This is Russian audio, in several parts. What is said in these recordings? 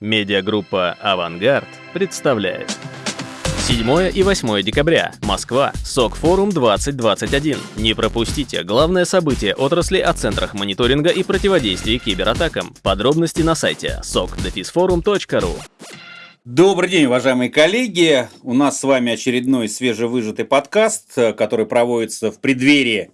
Медиагруппа «Авангард» представляет. 7 и 8 декабря. Москва. СОК-форум 2021. Не пропустите главное событие отрасли о центрах мониторинга и противодействия кибератакам. Подробности на сайте sokdefisforum.ru Добрый день, уважаемые коллеги. У нас с вами очередной свежевыжатый подкаст, который проводится в преддверии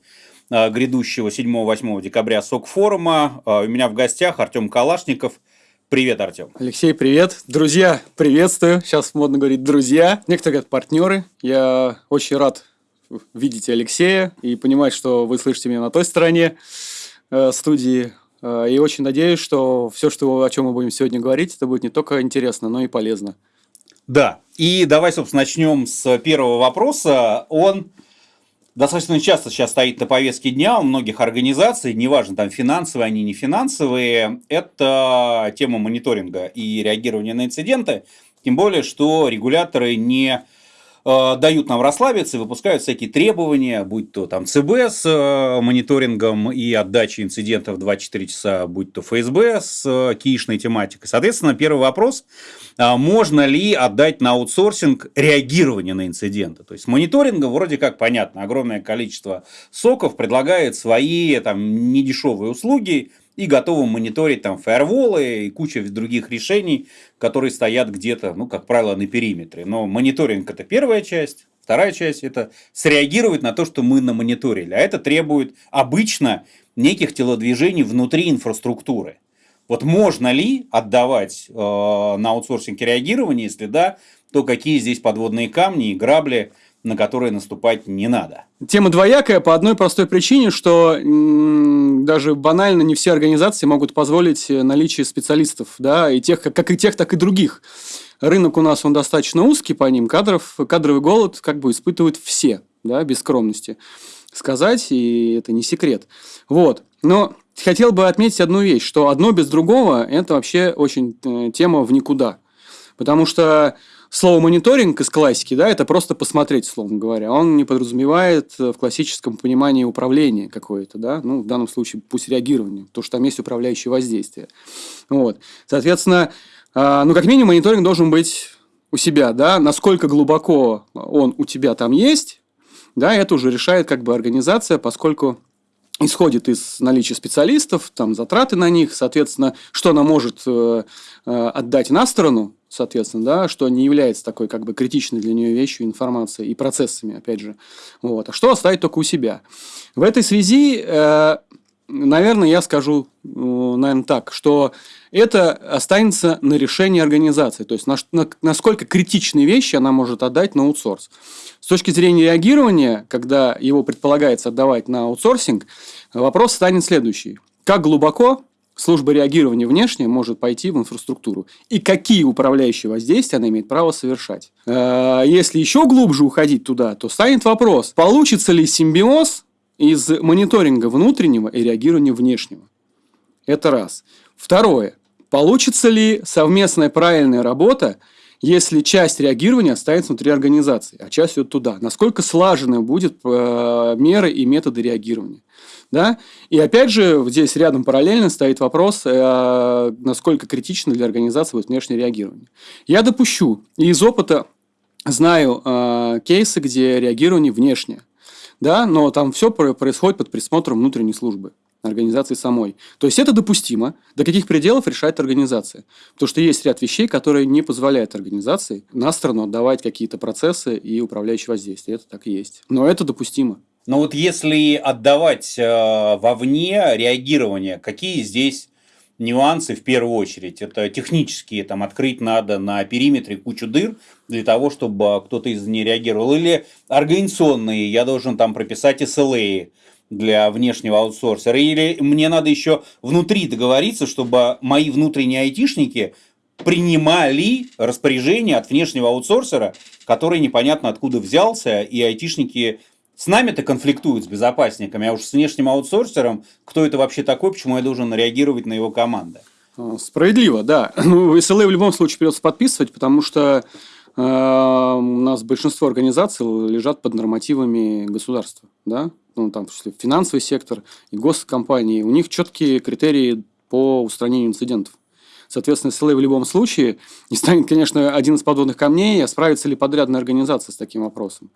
а, грядущего 7-8 декабря СОК-форума. А, у меня в гостях Артем Калашников – Привет, Артем. Алексей, привет. Друзья, приветствую. Сейчас модно говорить друзья. Некоторые говорят партнеры. Я очень рад видеть Алексея и понимать, что вы слышите меня на той стороне э, студии. Э, и очень надеюсь, что все, что, о чем мы будем сегодня говорить, это будет не только интересно, но и полезно. Да. И давай, собственно, начнем с первого вопроса. Он достаточно часто сейчас стоит на повестке дня у многих организаций, неважно, там финансовые они, не финансовые, это тема мониторинга и реагирования на инциденты, тем более, что регуляторы не дают нам расслабиться и выпускают всякие требования, будь то там ЦБ с э, мониторингом и отдачей инцидентов 24 часа, будь то ФСБ с э, кишной тематикой. Соответственно, первый вопрос, а можно ли отдать на аутсорсинг реагирование на инциденты? То есть, мониторинга вроде как понятно, огромное количество соков предлагает свои там недешевые услуги, и готовы мониторить там фаерволы и куча других решений, которые стоят где-то, ну, как правило, на периметре. Но мониторинг – это первая часть, вторая часть – это среагировать на то, что мы намониторили. А это требует обычно неких телодвижений внутри инфраструктуры. Вот можно ли отдавать э, на аутсорсинг реагирование, если да, то какие здесь подводные камни и грабли – на которые наступать не надо. Тема двоякая по одной простой причине, что даже банально не все организации могут позволить наличие специалистов, да, и тех, как и тех, так и других. Рынок у нас он достаточно узкий по ним, кадров, кадровый голод как бы испытывают все, да, без скромности сказать, и это не секрет. Вот. Но хотел бы отметить одну вещь, что одно без другого – это вообще очень э, тема в никуда. Потому что слово мониторинг из классики, да, это просто посмотреть, словно говоря. Он не подразумевает э, в классическом понимании управления какое-то, да, ну, в данном случае пусть реагирование, то, что там есть управляющее воздействие. Вот. Соответственно, а, ну, как минимум, мониторинг должен быть у себя, да, насколько глубоко он у тебя там есть, да, это уже решает как бы организация, поскольку исходит из наличия специалистов, там затраты на них, соответственно, что она может э, э, отдать на сторону, соответственно, да, что не является такой как бы критичной для нее вещью информацией и процессами, опять же. Вот. А что оставить только у себя? В этой связи, э, наверное, я скажу, наверное, так, что это останется на решение организации, то есть на, на, насколько критичные вещи она может отдать на аутсорс. С точки зрения реагирования, когда его предполагается отдавать на аутсорсинг, вопрос станет следующий. Как глубоко служба реагирования внешне может пойти в инфраструктуру. И какие управляющие воздействия она имеет право совершать. Э, если еще глубже уходить туда, то станет вопрос, получится ли симбиоз из мониторинга внутреннего и реагирования внешнего. Это раз. Второе. Получится ли совместная правильная работа, если часть реагирования останется внутри организации, а часть идет туда? Насколько слажены будут э, меры и методы реагирования? Да? И опять же, здесь рядом параллельно стоит вопрос, э, насколько критично для организации будет внешнее реагирование. Я допущу, и из опыта знаю э, кейсы, где реагирование внешнее, да, но там все происходит под присмотром внутренней службы организации самой. То есть это допустимо. До каких пределов решает организация. Потому что есть ряд вещей, которые не позволяют организации на сторону отдавать какие-то процессы и управляющие воздействия. Это так и есть. Но это допустимо. Но вот если отдавать э, вовне реагирование, какие здесь нюансы в первую очередь? Это технические, там открыть надо на периметре кучу дыр для того, чтобы кто-то из них реагировал. Или организационные, я должен там прописать SLA для внешнего аутсорсера. Или мне надо еще внутри договориться, чтобы мои внутренние айтишники принимали распоряжение от внешнего аутсорсера, который непонятно откуда взялся, и айтишники с нами-то конфликтуют с безопасниками, а уж с внешним аутсорсером, кто это вообще такой, почему я должен реагировать на его команды? Справедливо, да. Ну, SLA в любом случае придется подписывать, потому что э, у нас большинство организаций лежат под нормативами государства, да, ну, там, в числе финансовый сектор и госкомпании. У них четкие критерии по устранению инцидентов. Соответственно, СЛА в любом случае. И станет, конечно, один из подводных камней, а справится ли подрядная организация с таким вопросом.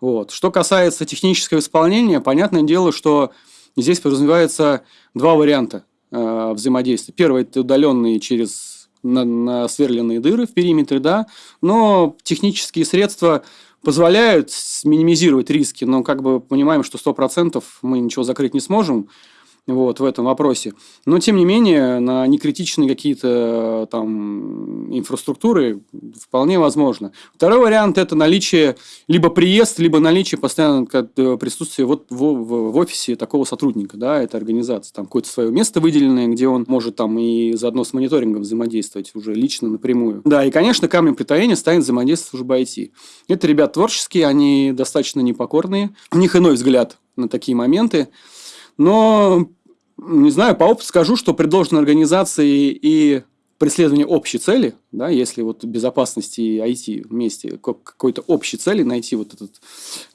Вот. Что касается технического исполнения, понятное дело, что здесь подразумевается два варианта э, взаимодействия. Первый – это удаленные через на, на сверленные дыры в периметре, да, но технические средства позволяют минимизировать риски, но как бы понимаем, что 100% мы ничего закрыть не сможем вот, в этом вопросе. Но, тем не менее, на некритичные какие-то там инфраструктуры вполне возможно. Второй вариант – это наличие, либо приезд, либо наличие постоянного э, присутствия вот в, в, в офисе такого сотрудника, да, этой организации. Там какое-то свое место выделенное, где он может там и заодно с мониторингом взаимодействовать уже лично напрямую. Да, и, конечно, камнем преткновения станет взаимодействие службы IT. Это ребят творческие, они достаточно непокорные. У них иной взгляд на такие моменты. Но, не знаю, по опыту скажу, что предложенной организации и преследование общей цели, да, если вот безопасности и IT вместе какой-то общей цели найти вот эту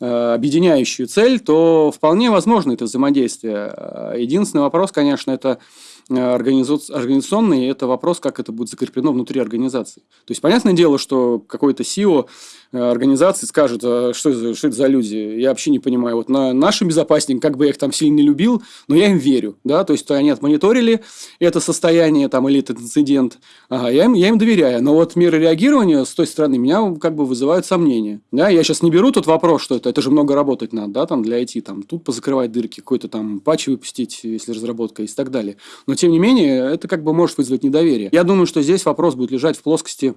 э, объединяющую цель, то вполне возможно это взаимодействие. Единственный вопрос, конечно, это Э, организационный, это вопрос, как это будет закреплено внутри организации. То есть, понятное дело, что какой-то SEO э, организации скажет, а что, это, что это за люди, я вообще не понимаю. Вот на нашим безопасникам, как бы я их там сильно не любил, но я им верю. Да? То есть, то они отмониторили это состояние там, или этот инцидент, ага, я, им, я им доверяю. Но вот меры реагирования с той стороны меня как бы вызывают сомнения. Да? Я сейчас не беру тот вопрос, что это, это же много работать надо да, там, для IT, там, тут позакрывать дырки, какой-то там патч выпустить, если разработка есть и так далее. Но тем не менее, это как бы может вызвать недоверие. Я думаю, что здесь вопрос будет лежать в плоскости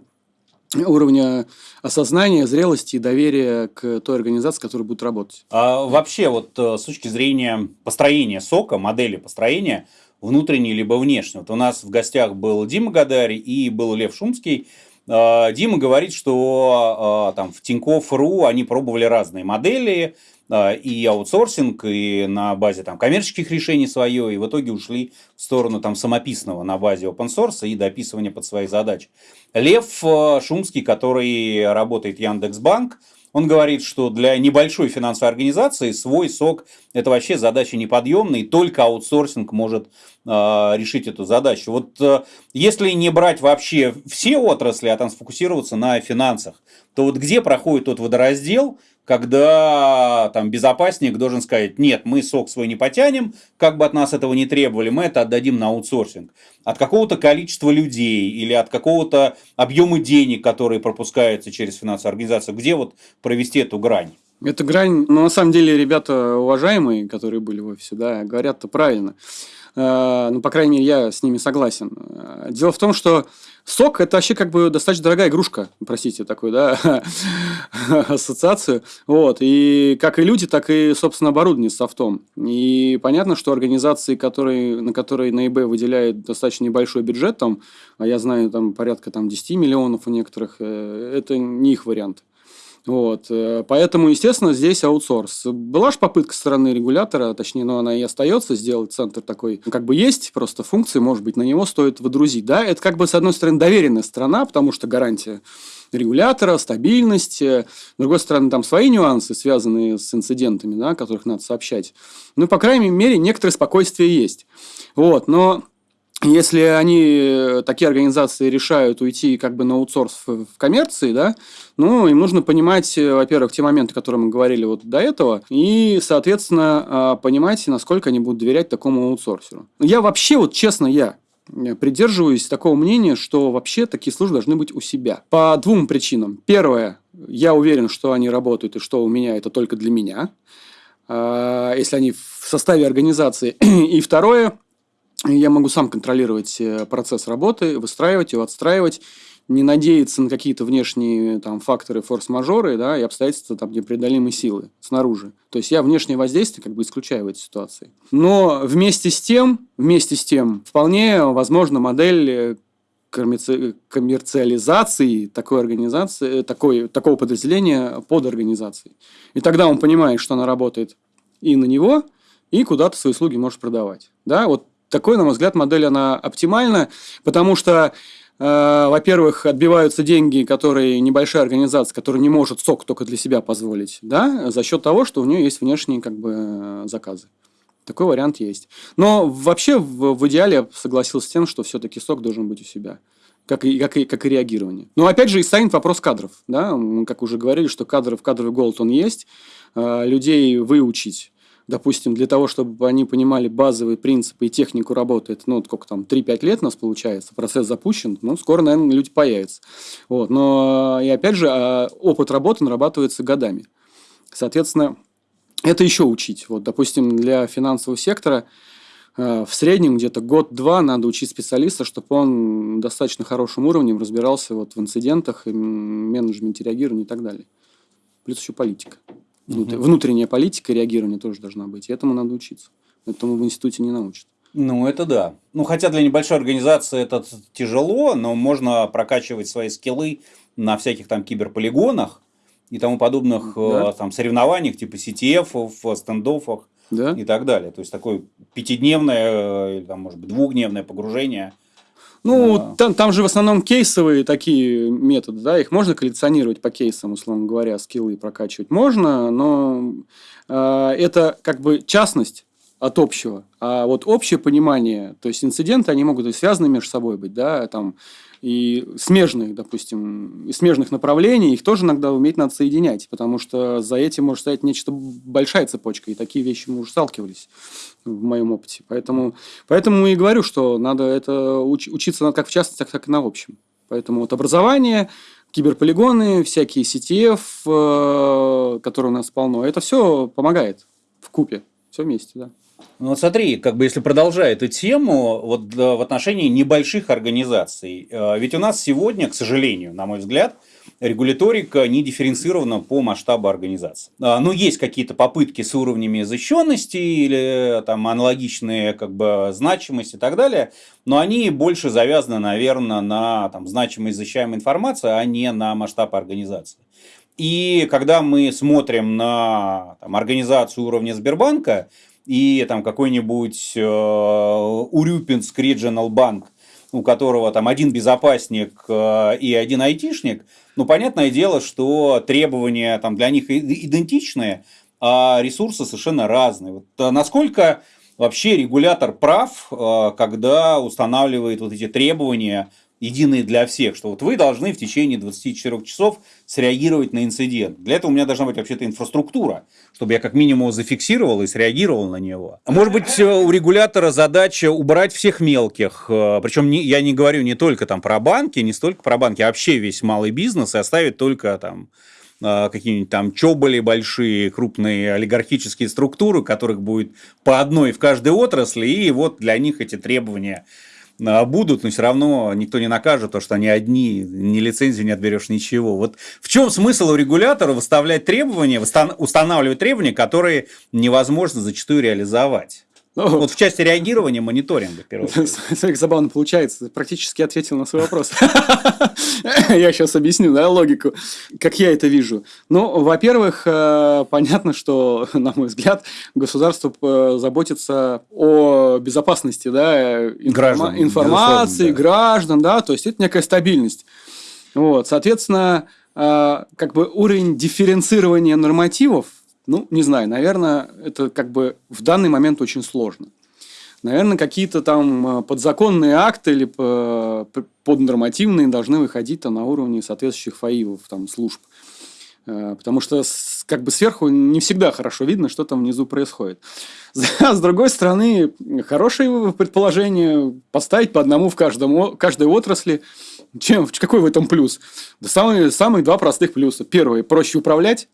уровня осознания, зрелости и доверия к той организации, которая будет работать. А вообще, вот э, с точки зрения построения сока, модели построения, внутренней либо внешней. Вот у нас в гостях был Дима Гадари и был Лев Шумский. А, Дима говорит, что а, там в Тинькофф.ру они пробовали разные модели, и аутсорсинг, и на базе там, коммерческих решений свое, и в итоге ушли в сторону там, самописного на базе open source и дописывания под свои задачи. Лев э, Шумский, который работает в Яндекс.Банк, он говорит, что для небольшой финансовой организации свой сок – это вообще задача неподъемная, и только аутсорсинг может э, решить эту задачу. Вот э, если не брать вообще все отрасли, а там сфокусироваться на финансах, то вот где проходит тот водораздел – когда там безопасник должен сказать, нет, мы сок свой не потянем, как бы от нас этого не требовали, мы это отдадим на аутсорсинг. От какого-то количества людей или от какого-то объема денег, которые пропускаются через финансовую организацию, где вот провести эту грань? Эта грань, ну, на самом деле, ребята уважаемые, которые были в офисе, да, говорят-то правильно. Э, ну, по крайней мере, я с ними согласен. Э, дело в том, что сок – это вообще как бы достаточно дорогая игрушка, простите, такую, да, ассоциацию. Вот. И как и люди, так и, собственно, оборудование с софтом. И понятно, что организации, которые, на которые на eBay выделяют достаточно небольшой бюджет, там, а я знаю, там порядка там, 10 миллионов у некоторых, э, это не их вариант. Вот. Э, поэтому, естественно, здесь аутсорс. Была же попытка со стороны регулятора, точнее, но она и остается сделать центр такой, как бы есть, просто функции, может быть, на него стоит выдрузить. Да, это как бы, с одной стороны, доверенная страна, потому что гарантия регулятора, стабильность. С другой стороны, там свои нюансы, связанные с инцидентами, да, которых надо сообщать. Ну, по крайней мере, некоторое спокойствие есть. Вот, но если они, э, такие организации, решают уйти как бы на аутсорс в, коммерции, да, ну, им нужно понимать, э, во-первых, те моменты, которые мы говорили вот до этого, и, соответственно, а, понимать, насколько они будут доверять такому аутсорсеру. Я вообще, вот честно, я придерживаюсь такого мнения, что вообще такие службы должны быть у себя. По двум причинам. Первое, я уверен, что они работают, и что у меня это только для меня, а, если они в составе организации. И второе, я могу сам контролировать э, процесс работы, выстраивать его, отстраивать, не надеяться на какие-то внешние там, факторы форс-мажоры да, и обстоятельства там, непреодолимой силы снаружи. То есть я внешнее воздействие как бы исключаю в этой ситуации. Но вместе с тем, вместе с тем, вполне возможна модель э, коммерциализации такой организации, э, такой, такого подразделения под организацией. И тогда он понимает, что она работает и на него, и куда-то свои услуги может продавать. Да, вот такой, на мой взгляд, модель, она оптимальна, потому что э, во-первых, отбиваются деньги, которые небольшая организация, которая не может сок только для себя позволить, да, за счет того, что у нее есть внешние как бы заказы. Такой вариант есть. Но вообще в, в идеале я согласился с тем, что все-таки сок должен быть у себя. Как и, как, и, как и реагирование. Но опять же и станет вопрос кадров. Да? Мы как уже говорили, что кадров, кадровый голод он есть. Э, людей выучить допустим, для того, чтобы они понимали базовые принципы и технику работы, это, ну, сколько там, 3-5 лет у нас получается, процесс запущен, ну, скоро, наверное, люди появятся. Вот. Но, и опять же, а, опыт работы нарабатывается годами. Соответственно, это еще учить. Вот, допустим, для финансового сектора э, в среднем где-то год-два надо учить специалиста, чтобы он достаточно хорошим уровнем разбирался вот в инцидентах, менеджменте реагирования и так далее. Плюс еще политика. Угу. Внутренняя политика реагирования тоже должна быть. И этому надо учиться. Этому в институте не научат. Ну, это да. Ну, хотя для небольшой организации это тяжело, но можно прокачивать свои скиллы на всяких там киберполигонах и тому подобных да. Э, там соревнованиях, типа CTF, стендофах да. и так далее. То есть, такое пятидневное э, или, там, может быть, двухдневное погружение ну, да. там, там же в основном кейсовые такие методы, да, их можно коллекционировать по кейсам, условно говоря, скиллы прокачивать можно, но э, это как бы частность от общего. А вот общее понимание, то есть инциденты, они могут и связаны между собой быть, да, там, и смежных, допустим, и смежных направлений, их тоже иногда уметь надо соединять, потому что за этим может стоять нечто большая цепочка, и такие вещи мы уже сталкивались в моем опыте. Поэтому, поэтому и говорю, что надо это уч, учиться как в частности, так и на общем. Поэтому вот образование, киберполигоны, всякие CTF, э, которые у нас полно, это все помогает в купе, все вместе, да. Ну вот смотри, как бы если продолжая эту тему, вот в отношении небольших организаций, э, ведь у нас сегодня, к сожалению, на мой взгляд, регуляторика не дифференцирована по масштабу организации. А, ну, есть какие-то попытки с уровнями защищенности или там аналогичные как бы значимости и так далее, но они больше завязаны, наверное, на там, значимость защищаемой информации, а не на масштаб организации. И когда мы смотрим на там, организацию уровня Сбербанка, и там какой-нибудь э, Урюпинск Regional Bank, у которого там один безопасник э, и один айтишник, ну, понятное дело, что требования там для них идентичные, а ресурсы совершенно разные. Вот, а насколько вообще регулятор прав, э, когда устанавливает вот эти требования единые для всех, что вот вы должны в течение 24 часов среагировать на инцидент. Для этого у меня должна быть вообще-то инфраструктура, чтобы я как минимум среагировал и среагировал на него. Может быть, э, у регулятора задача убрать всех мелких, э, причем не, я не говорю не только там про банки, не столько про банки, а вообще весь малый бизнес и оставить только там э, какие-нибудь там чоболи большие, крупные олигархические структуры, которых будет по одной в каждой отрасли, и вот для них эти требования будут, но все равно никто не накажет, то, что они одни, ни лицензии не отберешь, ничего. Вот в чем смысл у регулятора выставлять требования, устанавливать требования, которые невозможно зачастую реализовать? Ну, вот в части реагирования, мониторинга. Смотри, забавно получается. Практически ответил на свой вопрос. Я сейчас объясню, да, логику, как я это вижу. Ну, во-первых, э, понятно, что, на мой взгляд, государство э, заботится о безопасности, да, информации, граждан, да, то есть это некая стабильность. Вот, соответственно, э, как бы уровень дифференцирования нормативов ну, не знаю, наверное, это как бы в данный момент очень сложно. Наверное, какие-то там э, подзаконные акты или поднормативные должны выходить на уровне соответствующих ФАИВов, там, служб. Э, потому что как бы сверху не всегда хорошо видно, что там внизу происходит. С другой стороны, хорошее предположение поставить по одному в каждом, каждой отрасли. Чем, какой в этом плюс? Да самые, самые два простых плюса. Первый – проще управлять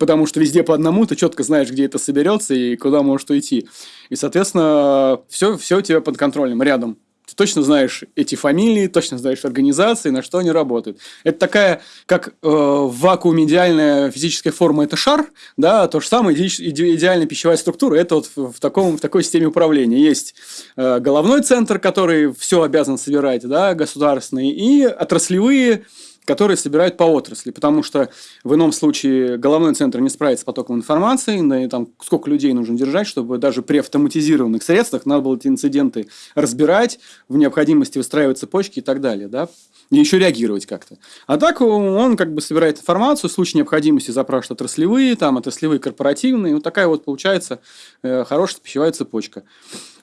потому что везде по одному, ты четко знаешь, где это соберется и куда может уйти. И, соответственно, все, все у тебя под контролем, рядом. Ты точно знаешь эти фамилии, точно знаешь организации, на что они работают. Это такая, как э, в идеальная физическая форма – это шар, да, то же самое иде, идеальная пищевая структура – это вот в, таком, в такой системе управления. Есть э, головной центр, который все обязан собирать, да, государственный, и отраслевые которые собирают по отрасли, потому что в ином случае головной центр не справится с потоком информации, да и там сколько людей нужно держать, чтобы даже при автоматизированных средствах надо было эти инциденты разбирать, в необходимости выстраивать цепочки и так далее, да, и еще реагировать как-то. А так он как бы собирает информацию, в случае необходимости запрашивает отраслевые, там, отраслевые корпоративные, вот такая вот получается э, хорошая пищевая цепочка.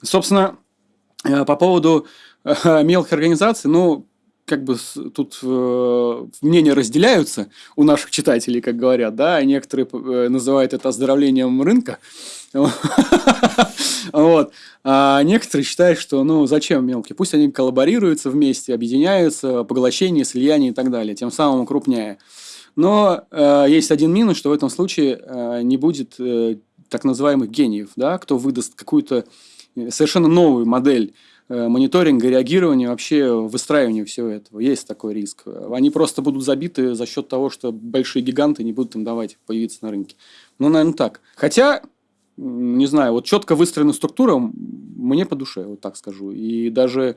Собственно, э, по поводу э, мелких организаций, ну, как бы тут э, мнения разделяются у наших читателей, как говорят, да, некоторые э, называют это оздоровлением рынка, вот. А некоторые считают, что ну зачем мелкие? Пусть они коллаборируются вместе, объединяются, поглощение, слияние и так далее, тем самым укрупняя. Но э, есть один минус, что в этом случае э, не будет э, так называемых гениев, да, кто выдаст какую-то э, совершенно новую модель мониторинга, реагирования, вообще выстраивания всего этого. Есть такой риск. Они просто будут забиты за счет того, что большие гиганты не будут им давать появиться на рынке. Ну, наверное, так. Хотя не знаю, вот четко выстроенная структура мне по душе, вот так скажу. И даже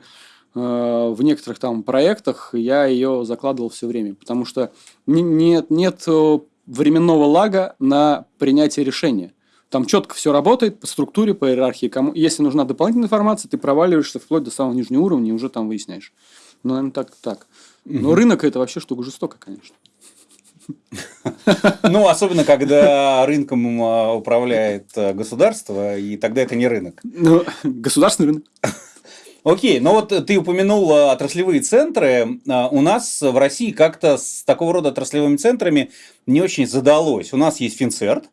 э, в некоторых там проектах я ее закладывал все время, потому что нет, нет э, временного лага на принятие решения. Там четко все работает по структуре, по иерархии. Кому, если нужна дополнительная информация, ты проваливаешься вплоть до самого нижнего уровня и уже там выясняешь. Ну, наверное, так. так. Но угу. рынок это вообще штука жестокая, конечно. Ну, особенно, когда рынком а, управляет а, государство, и тогда это не рынок. Ну, государственный рынок. Окей, но вот ты упомянул а, отраслевые центры. У нас в России как-то с такого рода отраслевыми центрами не очень задалось. У нас есть Финцерт,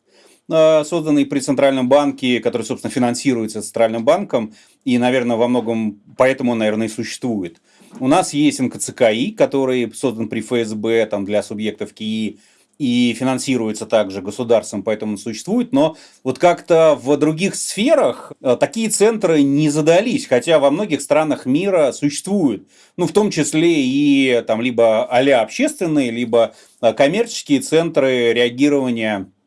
созданный при Центральном банке, который, собственно, финансируется Центральным банком, и, наверное, во многом поэтому наверное, и существует. У нас есть НКЦКИ, который создан при ФСБ там, для субъектов КИИ и финансируется также государством, поэтому он существует. Но вот как-то в других сферах э, такие центры не задались, хотя во многих странах мира существуют. Ну, в том числе и там либо а общественные, либо э, коммерческие центры реагирования э,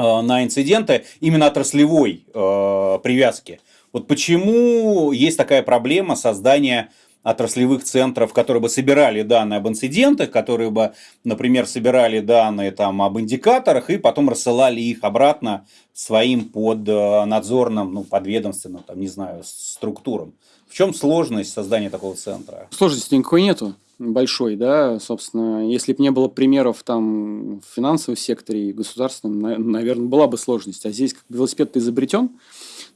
на инциденты именно отраслевой привязки. Вот почему есть такая проблема создания отраслевых центров, которые бы собирали данные об инцидентах, которые бы, например, собирали данные там, об индикаторах и потом рассылали их обратно своим под э, надзорным, ну, подведомственным, там, не знаю, структурам. В чем сложность создания такого центра? Сложности никакой нету большой, да, собственно, если бы не было примеров там в финансовом секторе и государственном, наверное, была бы сложность. А здесь как велосипед изобретен,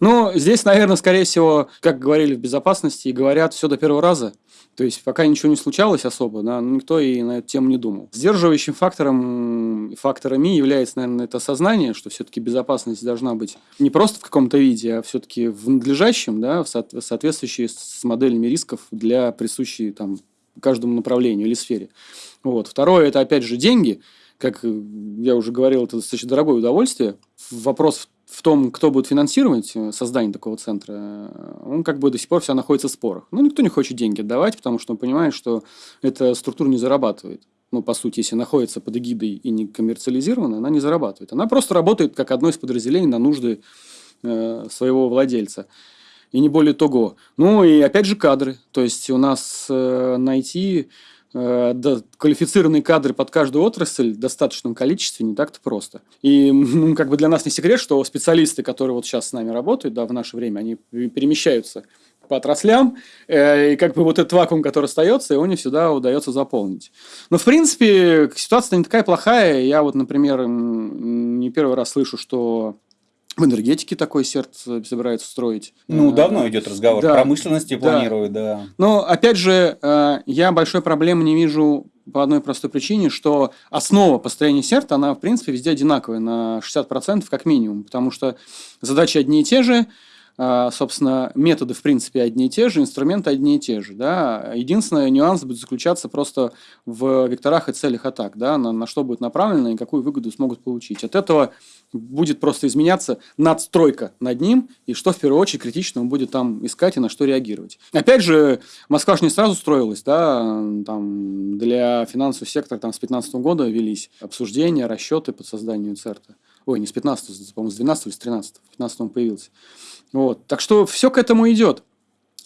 но здесь, наверное, скорее всего, как говорили в безопасности, и говорят все до первого раза. То есть, пока ничего не случалось особо, да, никто и на эту тему не думал. Сдерживающим фактором, факторами является, наверное, это осознание, что все-таки безопасность должна быть не просто в каком-то виде, а все-таки в надлежащем, да, в соответствующей с моделями рисков для присущей там, каждому направлению или сфере. Вот. Второе – это, опять же, деньги. Как я уже говорил, это достаточно дорогое удовольствие. Вопрос в том, кто будет финансировать э, создание такого центра, э, он как бы до сих пор вся находится в спорах. Ну, никто не хочет деньги отдавать, потому что он понимает, что эта структура не зарабатывает. Ну, по сути, если находится под эгидой и не коммерциализирована, она не зарабатывает. Она просто работает как одно из подразделений на нужды э, своего владельца. И не более того. Ну, и опять же кадры. То есть, у нас э, найти Э, да, квалифицированные кадры под каждую отрасль в достаточном количестве не так-то просто. И ну, как бы для нас не секрет, что специалисты, которые вот сейчас с нами работают, да, в наше время, они перемещаются по отраслям, э, и как бы вот этот вакуум, который остается, его не всегда удается заполнить. Но, в принципе, ситуация не такая плохая. Я вот, например, не первый раз слышу, что в энергетике такой сердце собирается строить. Ну, э, давно идет разговор. Да, Промышленности да. планируют, да. Но, опять же, э, я большой проблемы не вижу по одной простой причине, что основа построения сердца, она, в принципе, везде одинаковая, на 60% как минимум. Потому что задачи одни и те же, собственно, методы, в принципе, одни и те же, инструменты одни и те же. Да? Единственный нюанс будет заключаться просто в векторах и целях атак, да? на, на что будет направлено и какую выгоду смогут получить. От этого будет просто изменяться надстройка над ним, и что в первую очередь критично он будет там искать и на что реагировать. Опять же, Москва же не сразу строилась, да, там для финансового сектора там с 2015 года велись обсуждения, расчеты по созданию ЦЕРТа. Ой, не с 15, по-моему, с 12 или с 13, в 15 он появился. Вот. Так что все к этому идет.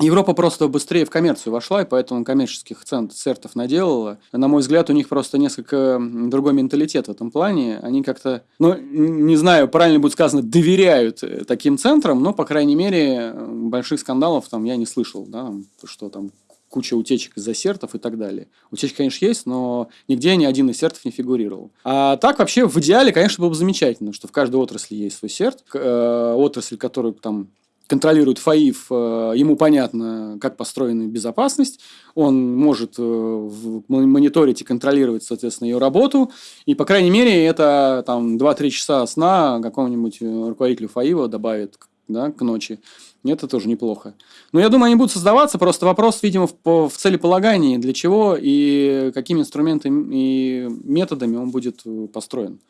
Европа просто быстрее в коммерцию вошла, и поэтому коммерческих центов наделала. На мой взгляд, у них просто несколько другой менталитет в этом плане. Они как-то, ну, не знаю, правильно будет сказано, доверяют э, таким центрам, но, по крайней мере, больших скандалов там я не слышал, да, что там куча утечек из-за сертов и так далее. Утечки, конечно, есть, но нигде ни один из сертов не фигурировал. А так вообще в идеале, конечно, было бы замечательно, что в каждой отрасли есть свой серт. Э, отрасль, которую там контролирует ФАИФ, э, ему понятно, как построена безопасность, он может э, мониторить и контролировать, соответственно, ее работу, и, по крайней мере, это там 2-3 часа сна какому-нибудь руководителю ФАИВа добавит да, к ночи. Это тоже неплохо. Но я думаю, они будут создаваться. Просто вопрос, видимо, в, в целеполагании, для чего и какими инструментами и методами он будет э, построен.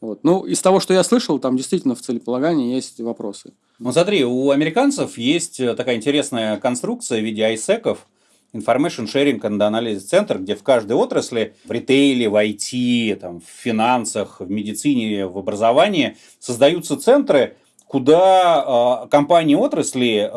Вот. Ну, из того, что я слышал, там действительно в целеполагании есть вопросы. Ну, смотри, у американцев есть э, такая интересная конструкция в виде айсеков, Information Sharing and Analysis Center, где в каждой отрасли, в ритейле, в IT, там, в финансах, в медицине, в образовании создаются центры, куда э, компании отрасли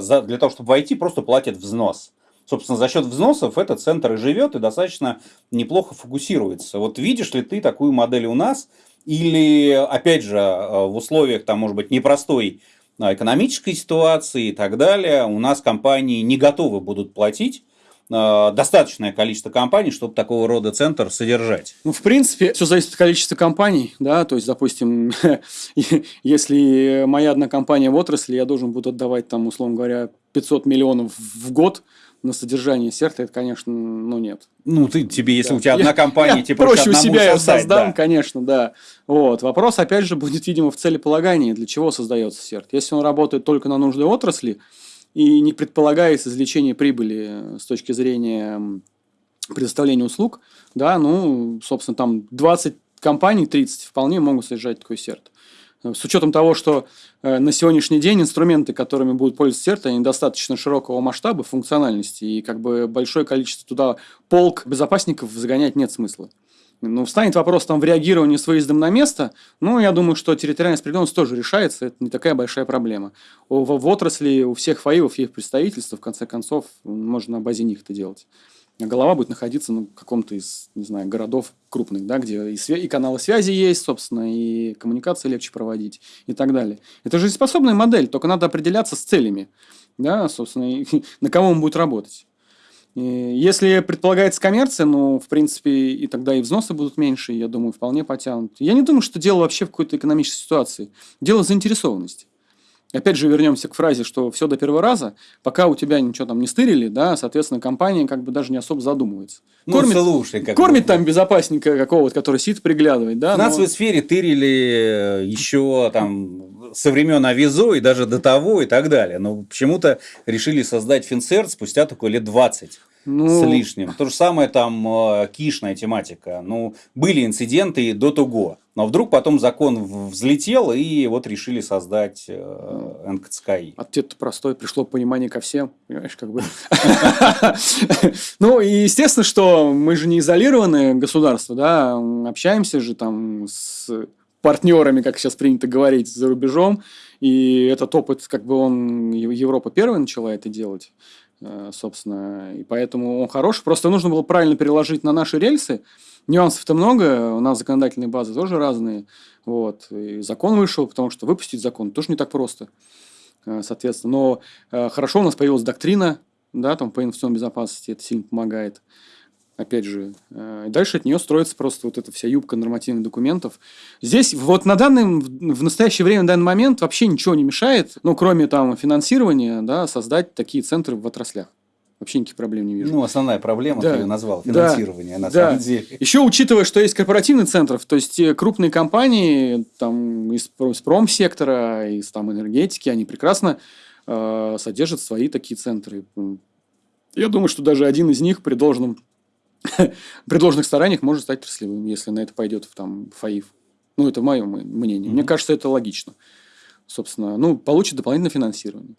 за, для того, чтобы войти, просто платят взнос. Собственно, за счет взносов этот центр и живет, и достаточно неплохо фокусируется. Вот видишь ли ты такую модель у нас? Или, опять же, э, в условиях, там, может быть, непростой экономической ситуации и так далее, у нас компании не готовы будут платить достаточное количество компаний, чтобы такого рода центр содержать? Ну, в принципе, все зависит от количества компаний, да, то есть, допустим, если моя одна компания в отрасли, я должен буду отдавать там, условно говоря, 500 миллионов в год, на содержание серта, это, конечно, ну нет. Ну, ты тебе, если да. у тебя одна компания, тебе проще у себя я создам, да. конечно, да. Вот. Вопрос, опять же, будет, видимо, в целеполагании, для чего создается серт. Если он работает только на нужды отрасли, и не предполагается извлечение прибыли с точки зрения предоставления услуг, да, ну, собственно, там 20 компаний, 30 вполне могут содержать такой серт. С учетом того, что э, на сегодняшний день инструменты, которыми будут пользоваться серт, они достаточно широкого масштаба, функциональности, и как бы большое количество туда полк безопасников загонять нет смысла. Ну, встанет вопрос там в реагировании с выездом на место, ну, я думаю, что территориальная справедливость тоже решается, это не такая большая проблема. В, в отрасли у всех ФАИВов есть представительство, в конце концов, можно на базе них это делать. А голова будет находиться на каком-то из, не знаю, городов крупных, да, где и, и каналы связи есть, собственно, и коммуникации легче проводить и так далее. Это жизнеспособная модель, только надо определяться с целями, да, собственно, и, на кого он будет работать. Если предполагается коммерция, ну, в принципе, и тогда и взносы будут меньше, я думаю, вполне потянут. Я не думаю, что дело вообще в какой-то экономической ситуации. Дело заинтересованности. Опять же, вернемся к фразе, что все до первого раза, пока у тебя ничего там не стырили, да, соответственно, компания как бы даже не особо задумывается. Ну, кормит, слушай, как кормит там безопасника какого-то, который сидит, приглядывает, да. В финансовой но... сфере тырили еще там со времен Авизо и даже до того и так далее. Но почему-то решили создать Финцерт спустя такое лет 20 ну... с лишним. То же самое там э, кишная тематика. Ну, были инциденты до того. Но вдруг потом закон взлетел, и вот решили создать э, НКЦКИ. Ответ простой, пришло понимание ко всем, понимаешь, как бы. Ну, и естественно, что мы же не изолированное государство, да, общаемся же там с партнерами, как сейчас принято говорить, за рубежом, и этот опыт, как бы он, Европа первая начала это делать. Э, собственно, и поэтому он хороший. Просто нужно было правильно переложить на наши рельсы. Нюансов-то много, у нас законодательные базы тоже разные. Вот. И закон вышел, потому что выпустить закон тоже не так просто. Э, соответственно, но э, хорошо у нас появилась доктрина, да, там по информационной безопасности, это сильно помогает опять же. Э, дальше от нее строится просто вот эта вся юбка нормативных документов. Здесь вот на данный, в настоящее время, на данный момент вообще ничего не мешает, ну, кроме там финансирования, да, создать такие центры в отраслях. Вообще никаких проблем не вижу. Ну, основная проблема, да. ты ее назвал, финансирование, да. на да. самом деле. Еще учитывая, что есть корпоративный центр, то есть крупные компании там, из, из промсектора, из там, энергетики, они прекрасно э, содержат свои такие центры. Я думаю, что даже один из них при должном при должных стараниях может стать отраслевым, если на это пойдет в там, ФАИФ. Ну, это мое мнение. Mm-hmm. Мне кажется, это логично. Собственно, ну, получит дополнительное финансирование.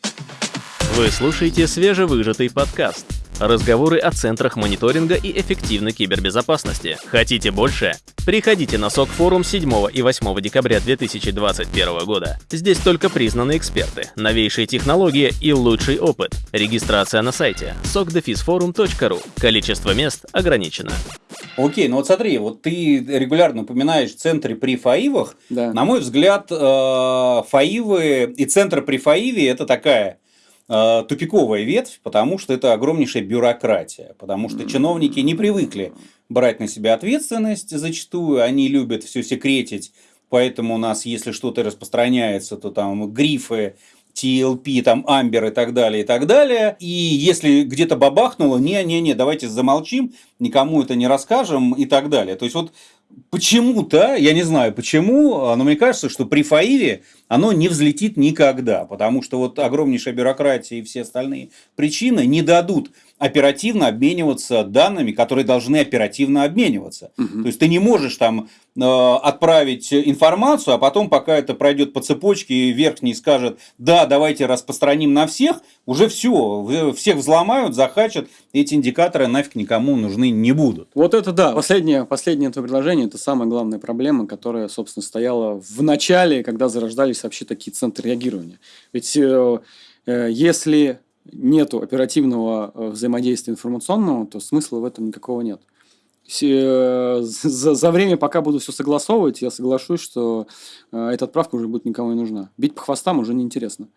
Вы слушаете свежевыжатый подкаст. Разговоры о центрах мониторинга и эффективной кибербезопасности. Хотите больше? Приходите на СОК форум 7 и 8 декабря 2021 года. Здесь только признанные эксперты, новейшие технологии и лучший опыт. Регистрация на сайте sokdefisforum.ru. Количество мест ограничено. Окей, ну вот смотри, вот ты регулярно упоминаешь центры при ФАИВах. Да. На мой взгляд, э, ФАИВы и центр при ФАИВе – это такая тупиковая ветвь, потому что это огромнейшая бюрократия, потому что чиновники не привыкли брать на себя ответственность зачастую, они любят все секретить, поэтому у нас, если что-то распространяется, то там грифы, TLP, там, Амбер и так далее, и так далее. И если где-то бабахнуло, не-не-не, давайте замолчим, никому это не расскажем и так далее. То есть, вот почему-то, я не знаю почему, но мне кажется, что при ФАИВе оно не взлетит никогда, потому что вот огромнейшая бюрократия и все остальные причины не дадут оперативно обмениваться данными, которые должны оперативно обмениваться. Угу. То есть ты не можешь там э, отправить информацию, а потом, пока это пройдет по цепочке, верхний скажет, да, давайте распространим на всех, уже все, всех взломают, захачат, эти индикаторы нафиг никому нужны не будут. Вот это да. Последнее, последнее это предложение, это самая главная проблема, которая, собственно, стояла в начале, когда зарождались вообще такие центры реагирования. Ведь э, э если нету оперативного э, взаимодействия информационного, то смысла в этом никакого нет. Э, за, за время, пока буду все согласовывать, я соглашусь, что э, эта отправка уже будет никому не нужна. Бить по хвостам уже неинтересно.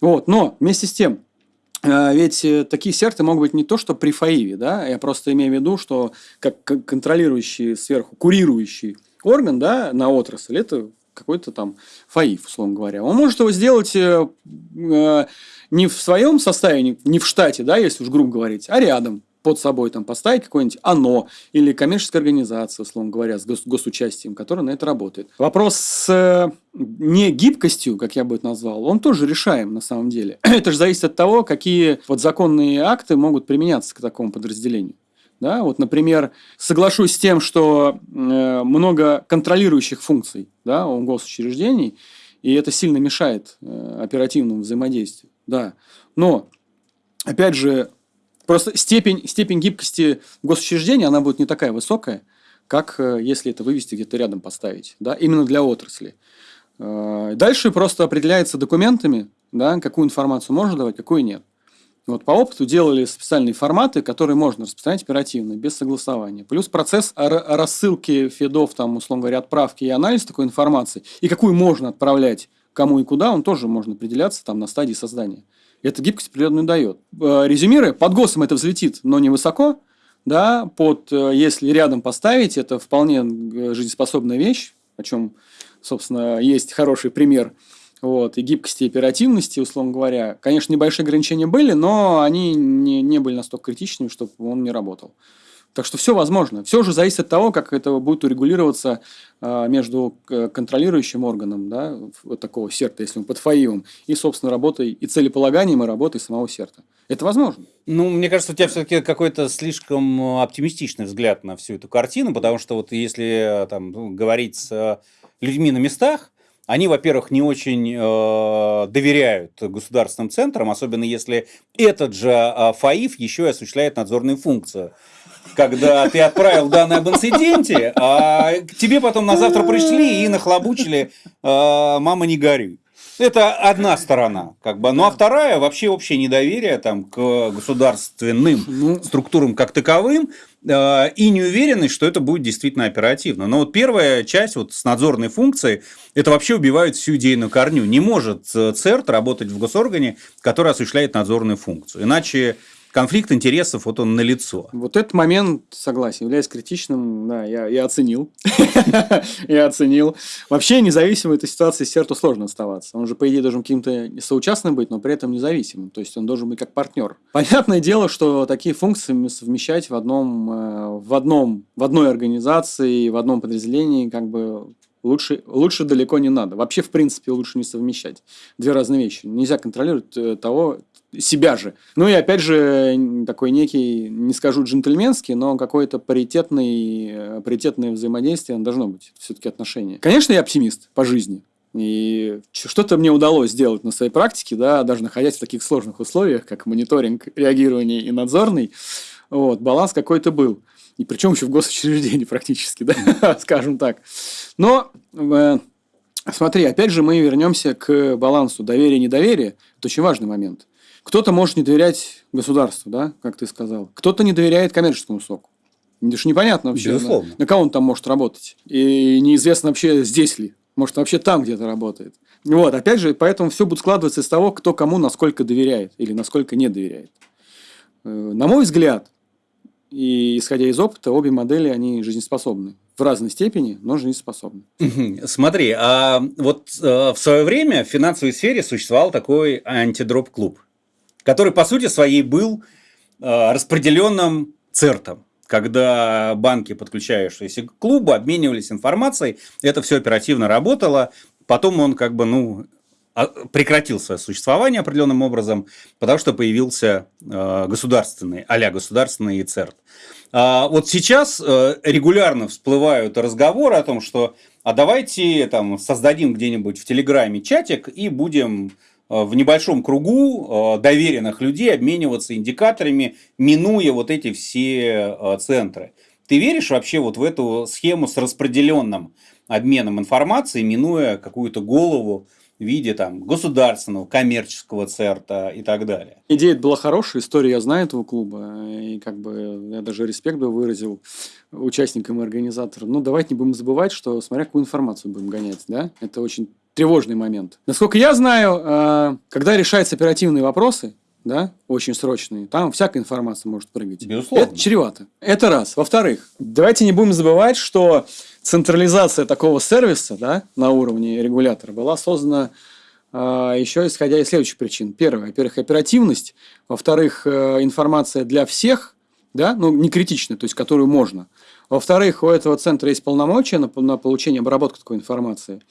Вот. Но вместе с тем, ведь такие серты могут быть не то, что при ФАИВе, да, я просто имею в виду, что как контролирующий сверху, курирующий орган, да, на отрасль, это какой-то там ФАИФ, условно говоря. Он может его сделать не в своем составе, не в штате, да, если уж грубо говорить, а рядом под собой там поставить какое-нибудь ОНО или коммерческая организация, условно говоря, с гос госучастием, которая на это работает. Вопрос с э, не гибкостью, как я бы это назвал, он тоже решаем на самом деле. это же зависит от того, какие вот законные акты могут применяться к такому подразделению. Да, вот, например, соглашусь с тем, что э, много контролирующих функций да, у госучреждений, и это сильно мешает э, оперативному взаимодействию да. Но, опять же, просто степень, степень гибкости госучреждения, она будет не такая высокая, как э, если это вывести где-то рядом поставить, да, именно для отрасли. Э, дальше просто определяется документами, да, какую информацию можно давать, какую нет. Вот по опыту делали специальные форматы, которые можно распространять оперативно, без согласования. Плюс процесс рассылки фидов, там, условно говоря, отправки и анализ такой информации, и какую можно отправлять кому и куда, он тоже может определяться там на стадии создания. Эта гибкость определенную дает. Э, резюмируя, под ГОСом это взлетит, но не высоко. Да, под, э, если рядом поставить, это вполне э, жизнеспособная вещь, о чем, собственно, есть хороший пример. Вот, и гибкости, и оперативности, условно говоря. Конечно, небольшие ограничения были, но они не, не были настолько критичными, чтобы он не работал. Так что все возможно. Все уже зависит от того, как это будет урегулироваться а, между э, контролирующим органом, да, вот такого серта, если он под ФАИВом, и, собственно, работой и целеполаганием, и работой самого серта. Это возможно. Ну, мне кажется, у тебя все-таки какой-то слишком оптимистичный взгляд на всю эту картину, потому что вот если там, ну, говорить с людьми на местах, они, во-первых, не очень э, доверяют государственным центрам, особенно если этот же э, ФАИФ еще и осуществляет надзорную функцию когда ты отправил данные об инциденте, а к тебе потом на завтра пришли и нахлобучили а, «мама, не горюй». Это одна сторона, как бы. Ну а вторая вообще общее недоверие там, к государственным ну, структурам как таковым э, и неуверенность, что это будет действительно оперативно. Но вот первая часть вот с надзорной функцией, это вообще убивает всю идею корню. Не может ЦЕРТ работать в госоргане, который осуществляет надзорную функцию. Иначе конфликт интересов, вот он налицо. Вот этот момент, согласен, является критичным, да, я, я оценил. я оценил. Вообще, независимо этой ситуации Серту сложно оставаться. Он же, по идее, должен каким-то соучастным быть, но при этом независимым. То есть, он должен быть как партнер. Понятное дело, что такие функции совмещать в одном, э, в одном, в одной организации, в одном подразделении, как бы лучше, лучше далеко не надо. Вообще, в принципе, лучше не совмещать. Две разные вещи. Нельзя контролировать э, того, себя же. Ну и опять же, такой некий, не скажу джентльменский, но какое-то паритетный, э, паритетное взаимодействие должно быть. Все-таки отношения. Конечно, я оптимист по жизни. И что-то мне удалось сделать на своей практике, да, даже находясь в таких сложных условиях, как мониторинг, реагирование и надзорный. Вот, баланс какой-то был. И причем еще в госучреждении практически, да, скажем так. Но э, смотри, опять же мы вернемся к балансу доверия-недоверия. Это очень важный момент. Кто-то может не доверять государству, да, как ты сказал. Кто-то не доверяет коммерческому соку. Это же непонятно вообще. Безусловно. На, на кого он там может работать. И неизвестно вообще здесь ли. Может, вообще там где-то работает. Вот, опять же, поэтому все будет складываться из того, кто кому насколько доверяет или насколько не доверяет. Э, на мой взгляд, и исходя из опыта, обе модели, они жизнеспособны. В разной степени, но жизнеспособны. Смотри, а вот э, в свое время в финансовой сфере существовал такой антидроп-клуб, который, по сути своей, был э, распределенным цертом когда банки, подключающиеся к клубу, обменивались информацией, это все оперативно работало, потом он как бы, ну, а, прекратил свое существование определенным образом, потому что появился э, государственный, а государственный ЦЕРТ. А вот сейчас э, регулярно всплывают разговоры о том, что а давайте там создадим где-нибудь в Телеграме чатик и будем в небольшом кругу э, доверенных людей обмениваться индикаторами, минуя вот эти все э, центры. Ты веришь вообще вот в эту схему с распределенным обменом информации, минуя какую-то голову в виде там, государственного, коммерческого церта и так далее. Идея была хорошая, история я знаю этого клуба, и как бы я даже респект бы выразил участникам и организаторам. Но давайте не будем забывать, что смотря какую информацию будем гонять, да, это очень тревожный момент. Насколько я знаю, э, когда решаются оперативные вопросы, да, очень срочные, там всякая информация может прыгать. Безусловно. Это чревато. Это раз. Во-вторых, давайте не будем забывать, что централизация такого сервиса да, на уровне регулятора была создана э, еще исходя из следующих причин. Первое, во-первых, оперативность. Во-вторых, э, информация для всех, да, ну, не критичная, то есть которую можно. Во-вторых, у этого центра есть полномочия на, на получение, обработку такой информации.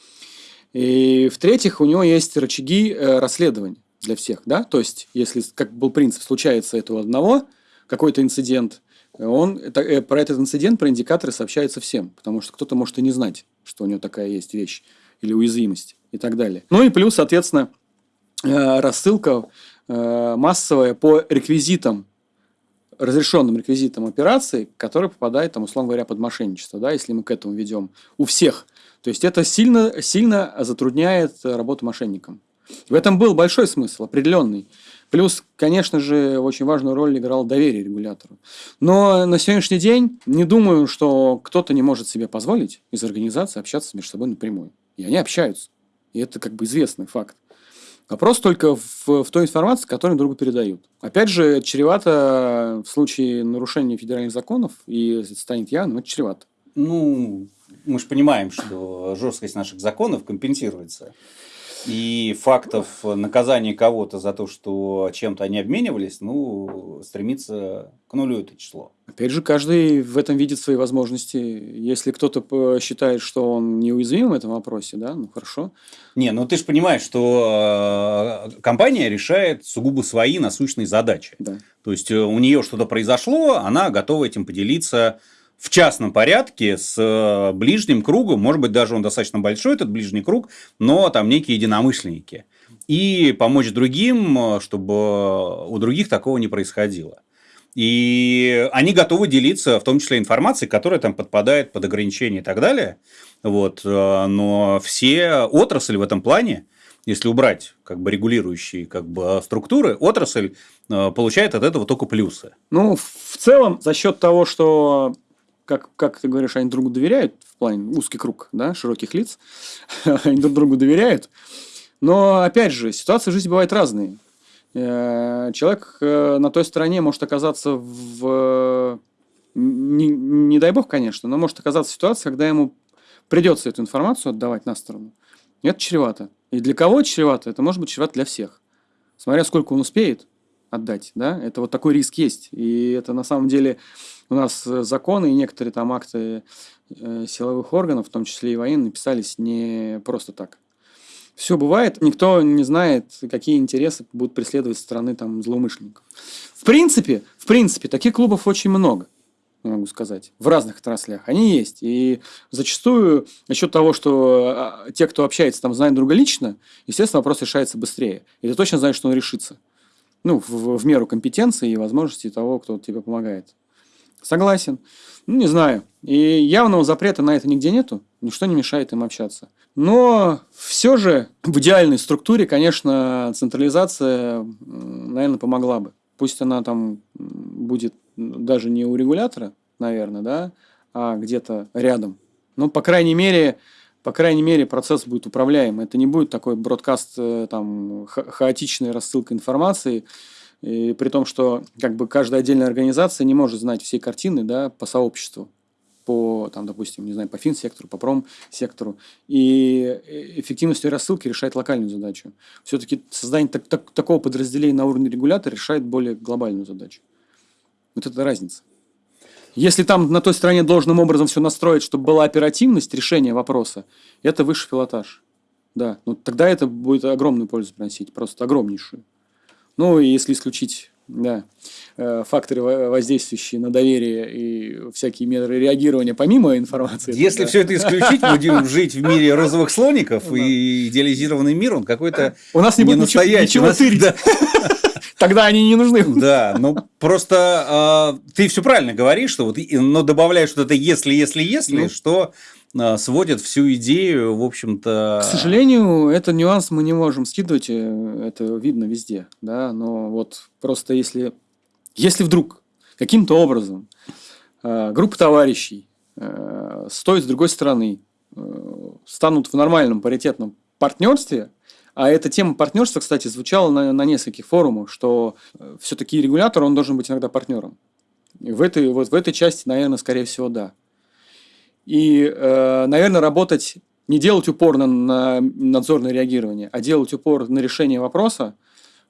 И в-третьих, у него есть рычаги э, расследования для всех, да, то есть, если, как был принцип, случается это у одного, какой-то инцидент, он это, э, про этот инцидент, про индикаторы сообщается всем, потому что кто-то может и не знать, что у него такая есть вещь или уязвимость и так далее. Ну и плюс, соответственно, э, рассылка массовая по реквизитам, разрешенным реквизитам операции, которые попадают, там, условно говоря, под мошенничество, да, если мы к этому ведем у всех то есть это сильно, сильно затрудняет работу мошенникам. В этом был большой смысл, определенный. Плюс, конечно же, очень важную роль играл доверие регулятору. Но на сегодняшний день не думаю, что кто-то не может себе позволить из организации общаться между собой напрямую. И они общаются. И это как бы известный факт. Вопрос только в, в той информации, которую другу передают. Опять же, чревато в случае нарушения федеральных законов, и станет явным, это чревато. Ну, мы же понимаем, что жесткость наших законов компенсируется. И фактов наказания кого-то за то, что чем-то они обменивались, ну, стремится к нулю это число. Опять же, каждый в этом видит свои возможности. Если кто-то считает, что он неуязвим в этом вопросе, да, ну хорошо. Не, ну ты же понимаешь, что э, компания решает сугубо свои насущные задачи. Да. То есть э, у нее что-то произошло, она готова этим поделиться в частном порядке с э, ближним кругом, может быть, даже он достаточно большой, этот ближний круг, но там некие единомышленники. И помочь другим, э, чтобы у других такого не происходило. И они готовы делиться, в том числе информацией, которая там подпадает под ограничения и так далее. Вот. Э, но все отрасли в этом плане, если убрать как бы регулирующие как бы, структуры, отрасль получает от этого только плюсы. Ну, в целом, за счет того, что как, как ты говоришь, они другу доверяют, в плане узкий круг, да, широких лиц, они друг другу доверяют. Но, опять же, ситуации в жизни бывают разные. Э, человек э, на той стороне может оказаться в... Не, не дай бог, конечно, но может оказаться в ситуации, когда ему придется эту информацию отдавать на сторону. И это чревато. И для кого чревато? Это может быть чревато для всех. Смотря сколько он успеет отдать, да, это вот такой риск есть. И это на самом деле у нас э, законы и некоторые там акты э, силовых органов, в том числе и военные, писались не просто так. Все бывает, никто не знает, какие интересы будут преследовать со стороны там, злоумышленников. В принципе, в принципе, таких клубов очень много, могу сказать, в разных отраслях. Они есть. И зачастую, за счет того, что а, те, кто общается, там знают друга лично, естественно, вопрос решается быстрее. И ты точно знаешь, что он решится. Ну, в, в меру компетенции и возможностей того, кто тебе помогает Согласен. Ну, не знаю. И явного запрета на это нигде нету. Ничто не мешает им общаться. Но все же в идеальной структуре, конечно, централизация, наверное, помогла бы. Пусть она там будет даже не у регулятора, наверное, да, а где-то рядом. Но, по крайней мере, по крайней мере, процесс будет управляем. Это не будет такой бродкаст, э, там, ха хаотичная рассылка информации, и при том, что как бы каждая отдельная организация не может знать всей картины да, по сообществу по, там, допустим, не знаю, по финсектору, по промсектору. И эффективность рассылки решает локальную задачу. Все-таки создание так, так, такого подразделения на уровне регулятора решает более глобальную задачу. Вот это разница. Если там на той стороне должным образом все настроить, чтобы была оперативность решения вопроса, это высший пилотаж. Да, ну тогда это будет огромную пользу приносить, просто огромнейшую. Ну, и если исключить да, э, факторы, воздействующие на доверие и всякие меры реагирования помимо информации. Если да. все это исключить, будем жить в мире розовых слоников и идеализированный мир, он какой-то У нас не будет ничего, тырить. Да. Тогда они не нужны. Да, ну просто э, ты все правильно говоришь, что вот, но добавляешь что-то если, если, если, ну. что сводит всю идею, в общем-то. К сожалению, этот нюанс мы не можем скидывать, э, это видно везде, да, но вот просто если, если вдруг каким-то образом э, группа товарищей э, стоит с другой стороны, э, станут в нормальном паритетном партнерстве, а эта тема партнерства, кстати, звучала на, на нескольких форумах, что все-таки регулятор, он должен быть иногда партнером. И в этой, вот в этой части, наверное, скорее всего, да. И, э, наверное, работать, не делать упор на, на надзорное реагирование, а делать упор на решение вопроса,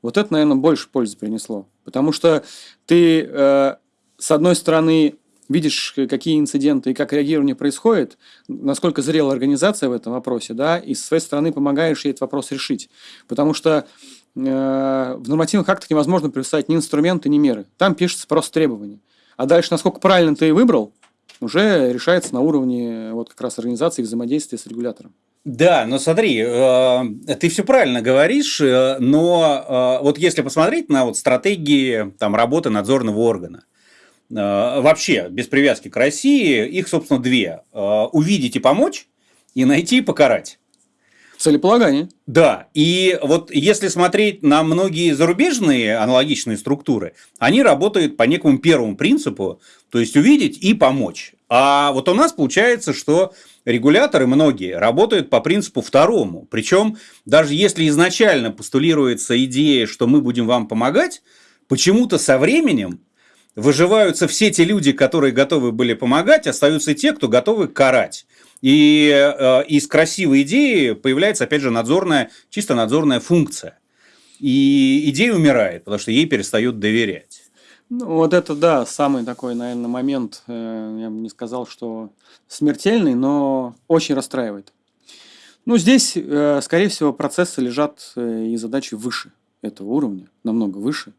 вот это, наверное, больше пользы принесло. Потому что ты, э, с одной стороны, видишь, какие инциденты и как реагирование происходит, насколько зрела организация в этом вопросе, да, и с своей стороны помогаешь ей этот вопрос решить. Потому что э, в нормативных актах невозможно прописать ни инструменты, ни меры. Там пишется просто требования. А дальше, насколько правильно ты выбрал, уже решается на уровне вот как раз организации взаимодействия с регулятором. Да, но смотри, э, ты все правильно говоришь, э, но э, вот если посмотреть на вот стратегии там, работы надзорного органа, вообще, без привязки к России, их, собственно, две. Увидеть и помочь, и найти и покарать. Целеполагание. Да, и вот если смотреть на многие зарубежные аналогичные структуры, они работают по некому первому принципу, то есть увидеть и помочь. А вот у нас получается, что регуляторы многие работают по принципу второму. Причем даже если изначально постулируется идея, что мы будем вам помогать, почему-то со временем выживаются все те люди, которые готовы были помогать, остаются те, кто готовы карать. И э, из красивой идеи появляется, опять же, надзорная, чисто надзорная функция. И идея умирает, потому что ей перестают доверять. Ну, вот это, да, самый такой, наверное, момент, э, я бы не сказал, что смертельный, но очень расстраивает. Ну, здесь, э, скорее всего, процессы лежат э, и задачи выше этого уровня, намного выше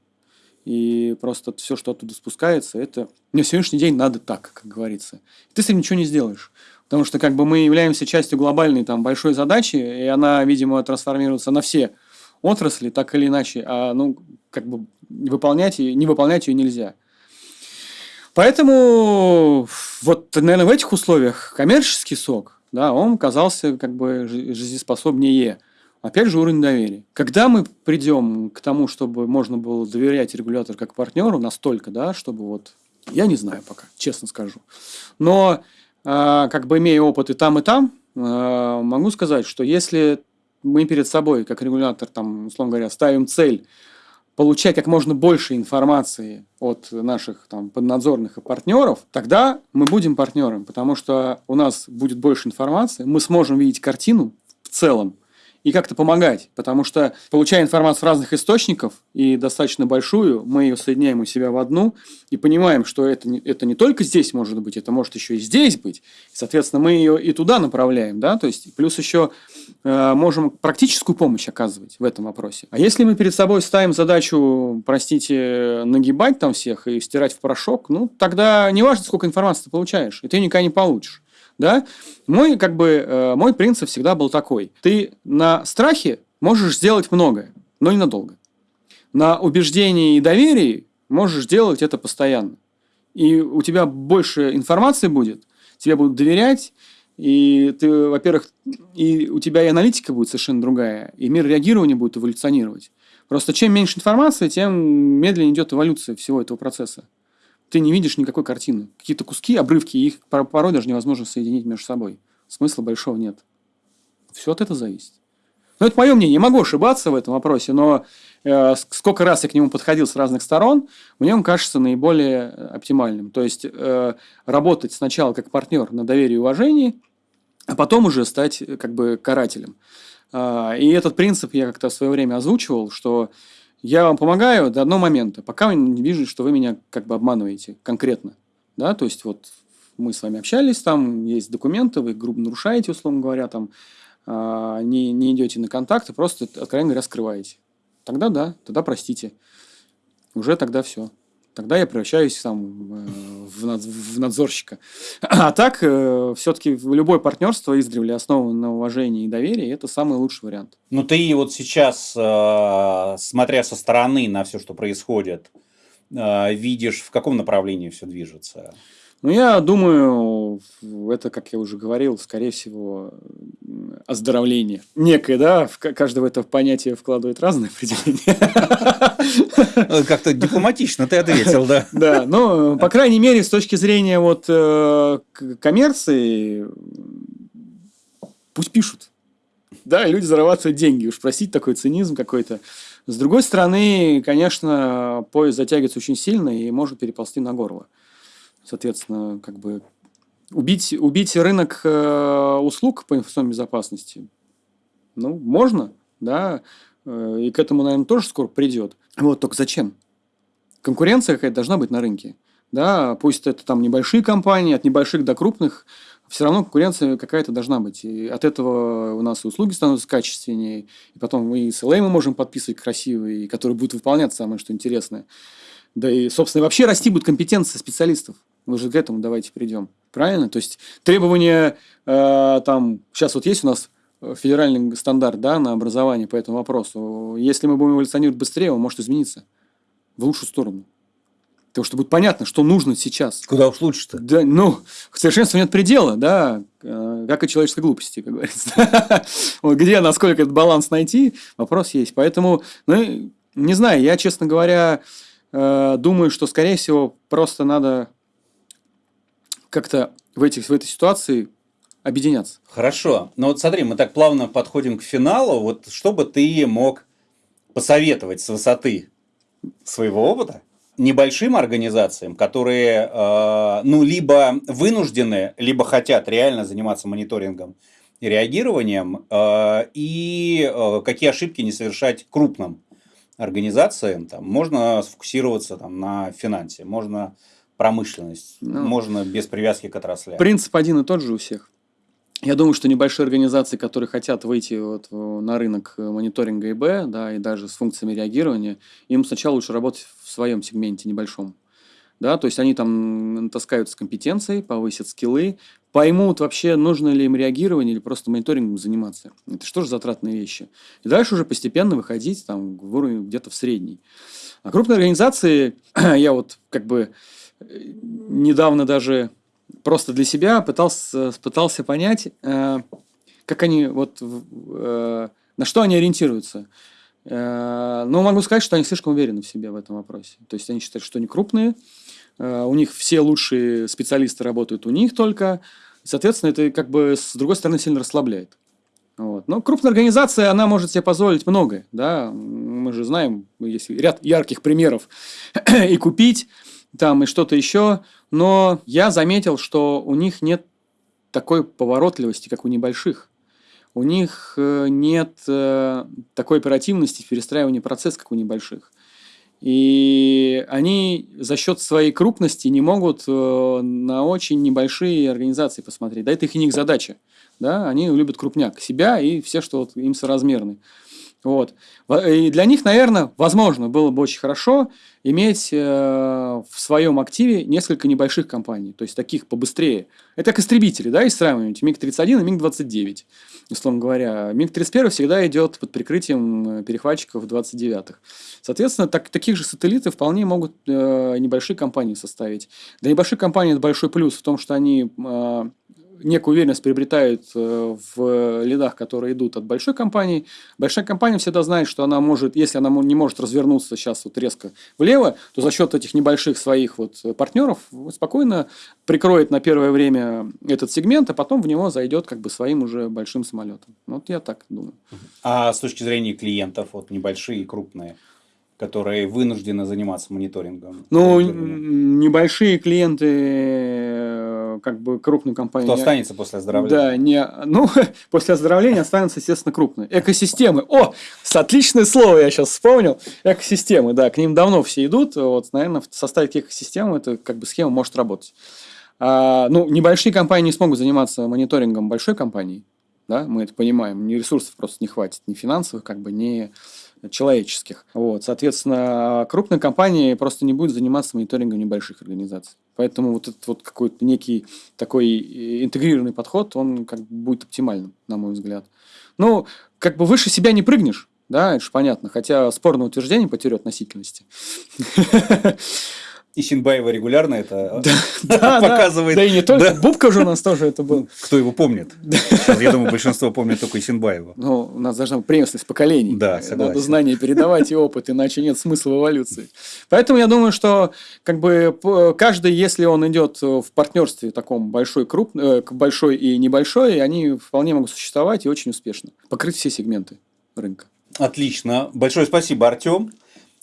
и просто все, что оттуда спускается, это на сегодняшний день надо так, как говорится. Ты с этим ничего не сделаешь. Потому что как бы мы являемся частью глобальной там, большой задачи, и она, видимо, трансформируется на все отрасли, так или иначе, а ну, как бы выполнять ее, не выполнять ее нельзя. Поэтому вот, наверное, в этих условиях коммерческий сок, да, он казался как бы жизнеспособнее. Опять же, уровень доверия. Когда мы придем к тому, чтобы можно было доверять регулятору как партнеру настолько, да, чтобы вот, я не знаю пока, честно скажу. Но как бы имея опыт и там, и там, э, могу сказать, что если мы перед собой, как регулятор, там, условно говоря, ставим цель получать как можно больше информации от наших там, поднадзорных и партнеров, тогда мы будем партнером, потому что у нас будет больше информации, мы сможем видеть картину в целом, и как-то помогать, потому что, получая информацию с разных источников и достаточно большую, мы ее соединяем у себя в одну и понимаем, что это не, это не только здесь может быть, это может еще и здесь быть. Соответственно, мы ее и туда направляем, да, то есть плюс еще э, можем практическую помощь оказывать в этом вопросе. А если мы перед собой ставим задачу, простите, нагибать там всех и стирать в порошок, ну, тогда не важно, сколько информации ты получаешь, и ты никогда не получишь да, мой, как бы, э, мой принцип всегда был такой. Ты на страхе можешь сделать многое, но ненадолго. На убеждении и доверии можешь делать это постоянно. и у тебя больше информации будет, тебе будут доверять, и ты, во-первых, и у тебя и аналитика будет совершенно другая, и мир реагирования будет эволюционировать. Просто чем меньше информации, тем медленнее идет эволюция всего этого процесса. Ты не видишь никакой картины. Какие-то куски, обрывки, их порой даже невозможно соединить между собой. Смысла большого нет. Все от этого зависит. Ну, это мое мнение. Не могу ошибаться в этом вопросе, но э, сколько раз я к нему подходил с разных сторон, мне он кажется наиболее оптимальным. То есть, э, работать сначала как партнер на доверии и уважении, а потом уже стать э, как бы карателем. Э, и этот принцип я как-то в свое время озвучивал, что я вам помогаю до одного момента, пока не вижу, что вы меня как бы обманываете конкретно. Да, то есть, вот мы с вами общались, там есть документы, вы грубо нарушаете, условно говоря, там а, не, не идете на контакты, просто, откровенно говоря, скрываете. Тогда да, тогда простите. Уже тогда все. Тогда я превращаюсь там, э, в, над, в надзорщика. А так, э, все-таки любое партнерство издревле основано на уважении и доверии, это самый лучший вариант. Ну, ты вот сейчас, э, смотря со стороны на все, что происходит, видишь, в каком направлении все движется? Ну, я думаю, это, как я уже говорил, скорее всего, оздоровление. Некое, да, в каждое в это понятие вкладывает разные определения. Ну, как-то дипломатично ты ответил, да. Да, но, по крайней мере, с точки зрения вот э, коммерции, пусть пишут. Да, люди зарабатывают деньги. Уж простить такой цинизм какой-то. С другой стороны, конечно, поезд затягивается очень сильно и может переползти на горло соответственно, как бы убить, убить рынок э, услуг по информационной безопасности, ну, можно, да, э, и к этому, наверное, тоже скоро придет. Вот, только зачем? Конкуренция какая-то должна быть на рынке. Да, пусть это там небольшие компании, от небольших до крупных, все равно конкуренция какая-то должна быть. И от этого у нас и услуги становятся качественнее, и потом мы и SLA мы можем подписывать красивые, которые будут выполняться самое что интересное. Да и, собственно, вообще расти будет компетенция специалистов. Мы же к этому давайте придем. Правильно? То есть требования э, там, сейчас вот есть у нас федеральный стандарт да, на образование по этому вопросу. Если мы будем эволюционировать быстрее, он может измениться в лучшую сторону. Потому что будет понятно, что нужно сейчас. Куда уж лучше-то? Да, ну, совершенству нет предела, да, э, как и человеческой глупости, как говорится. вот где, насколько этот баланс найти, вопрос есть. Поэтому, ну, не знаю, я, честно говоря, э, думаю, что, скорее всего, просто надо как-то в, этих, в этой ситуации объединяться. Хорошо. Но вот смотри, мы так плавно подходим к финалу. Вот что бы ты мог посоветовать с высоты своего опыта небольшим организациям, которые э, ну, либо вынуждены, либо хотят реально заниматься мониторингом и реагированием, э, и э, какие ошибки не совершать крупным организациям. Там, можно сфокусироваться там, на финансе, можно промышленность. Ну, Можно без привязки к отраслям. Принцип один и тот же у всех. Я думаю, что небольшие организации, которые хотят выйти вот на рынок мониторинга ИБ, да, и даже с функциями реагирования, им сначала лучше работать в своем сегменте небольшом. Да, то есть они там таскают с компетенцией, повысят скиллы, поймут вообще, нужно ли им реагирование или просто мониторингом заниматься. Это что же затратные вещи. И дальше уже постепенно выходить там, в уровень где-то в средний. А крупные организации, я вот как бы недавно даже просто для себя пытался, пытался понять, э, как они вот э, на что они ориентируются. Э, но могу сказать, что они слишком уверены в себе в этом вопросе. То есть они считают, что они крупные, у них все лучшие специалисты работают у них только. Соответственно, это как бы с другой стороны сильно расслабляет. Вот. Но крупная организация, она может себе позволить многое. Да? Мы же знаем, есть ряд ярких примеров. и купить там и что-то еще, но я заметил, что у них нет такой поворотливости, как у небольших. У них э, нет э, такой оперативности в перестраивании процесса, как у небольших. И они за счет своей крупности не могут э, на очень небольшие организации посмотреть. Да, это их не их задача. Да? Они любят крупняк, себя и все, что вот им соразмерны. Вот. И для них, наверное, возможно, было бы очень хорошо иметь э, в своем активе несколько небольших компаний, то есть таких побыстрее. Это как истребители, да, из сравнивать МиГ-31 и МиГ-29. условно говоря. МиГ-31 всегда идет под прикрытием перехватчиков 29-х. Соответственно, так, таких же сателлитов вполне могут э, небольшие компании составить. Для небольших компаний это большой плюс в том, что они э, некую уверенность приобретают э, в лидах, которые идут от большой компании. Большая компания всегда знает, что она может, если она не может развернуться сейчас вот резко влево, то за счет этих небольших своих вот партнеров спокойно прикроет на первое время этот сегмент, а потом в него зайдет как бы своим уже большим самолетом. Вот я так думаю. А с точки зрения клиентов, вот небольшие и крупные? Которые вынуждены заниматься мониторингом? Ну, небольшие клиенты, как бы крупные компании. Кто останется после оздоровления? Да, не, ну, после оздоровления останутся, естественно, крупные. Экосистемы. О, отличное слово я сейчас вспомнил. Экосистемы, да, к ним давно все идут. Вот, наверное, таких систем эта как бы схема может работать. А, ну, небольшие компании не смогут заниматься мониторингом большой компании. Да, мы это понимаем. Ни ресурсов просто не хватит, ни финансовых, как бы, ни человеческих. Вот, соответственно, крупные компании просто не будут заниматься мониторингом небольших организаций. Поэтому вот этот вот какой-то некий такой э, интегрированный подход, он как бы будет оптимальным, на мой взгляд. Ну, как бы выше себя не прыгнешь, да, это же понятно, хотя спорное утверждение по теории относительности. И Синбаева регулярно это да, показывает. Да, и не только. Да. Бубка же у нас тоже это был. Кто его помнит? Сейчас, я думаю, большинство помнит только Синбаева. Ну, у нас должна быть преемственность поколений. Да, согласен. Надо знания передавать и опыт, иначе нет смысла в эволюции. Поэтому я думаю, что как бы каждый, если он идет в партнерстве таком большой, крупный, э, большой и небольшой, они вполне могут существовать и очень успешно. Покрыть все сегменты рынка. Отлично. Большое спасибо, Артем.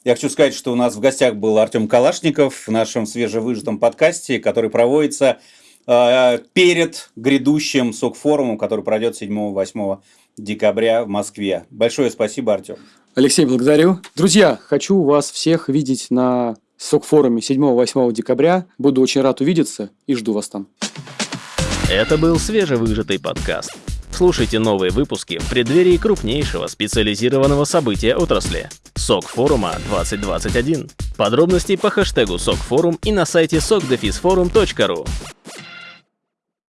Я хочу сказать, что у нас в гостях был Артем Калашников в нашем свежевыжатом подкасте, который проводится э, перед грядущим СОК-форумом, который пройдет 7-8 декабря в Москве. Большое спасибо, Артем. Алексей, благодарю. Друзья, хочу вас всех видеть на СОК-форуме 7-8 декабря. Буду очень рад увидеться и жду вас там. Это был свежевыжатый подкаст. Слушайте новые выпуски в преддверии крупнейшего специализированного события отрасли – СОК форума 2021. Подробности по хэштегу СОК форум и на сайте sokdefisforum.ru.